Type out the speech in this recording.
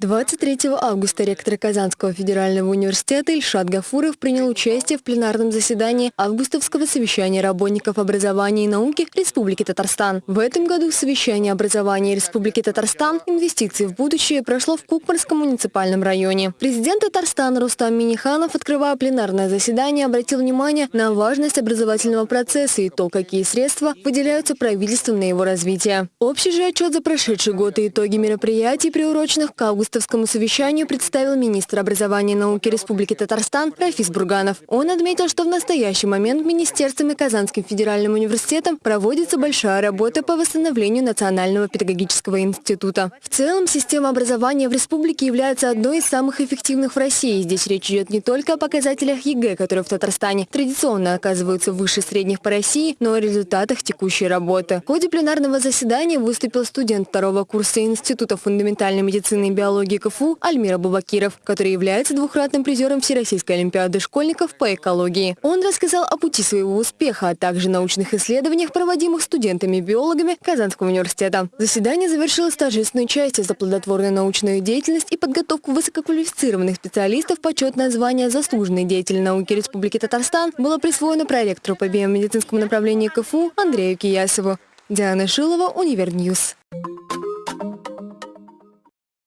23 августа ректор Казанского федерального университета Ильшат Гафуров принял участие в пленарном заседании августовского совещания работников образования и науки Республики Татарстан. В этом году совещание образования Республики Татарстан «Инвестиции в будущее» прошло в Кукмарском муниципальном районе. Президент Татарстана Рустам Миниханов, открывая пленарное заседание, обратил внимание на важность образовательного процесса и то, какие средства выделяются правительством на его развитие. Общий же отчет за прошедший год и итоги мероприятий, приуроченных к августу августовскому совещанию представил министр образования и науки Республики Татарстан Рафис Бурганов. Он отметил, что в настоящий момент Министерством и Казанским федеральным университетом проводится большая работа по восстановлению Национального педагогического института. В целом, система образования в республике является одной из самых эффективных в России. Здесь речь идет не только о показателях ЕГЭ, которые в Татарстане традиционно оказываются выше средних по России, но и о результатах текущей работы. В ходе пленарного заседания выступил студент второго курса Института фундаментальной медицины и биологии биологии КФУ Альмир Абубакиров, который является двухкратным призером Всероссийской олимпиады школьников по экологии. Он рассказал о пути своего успеха, а также научных исследованиях, проводимых студентами-биологами Казанского университета. Заседание завершилось торжественной частью за плодотворную научную деятельность и подготовку высококвалифицированных специалистов. Почетное звание «Заслуженный деятель науки Республики Татарстан» было присвоено проректору по биомедицинскому направлению КФУ Андрею Киясову. Диана Шилова, Универ News.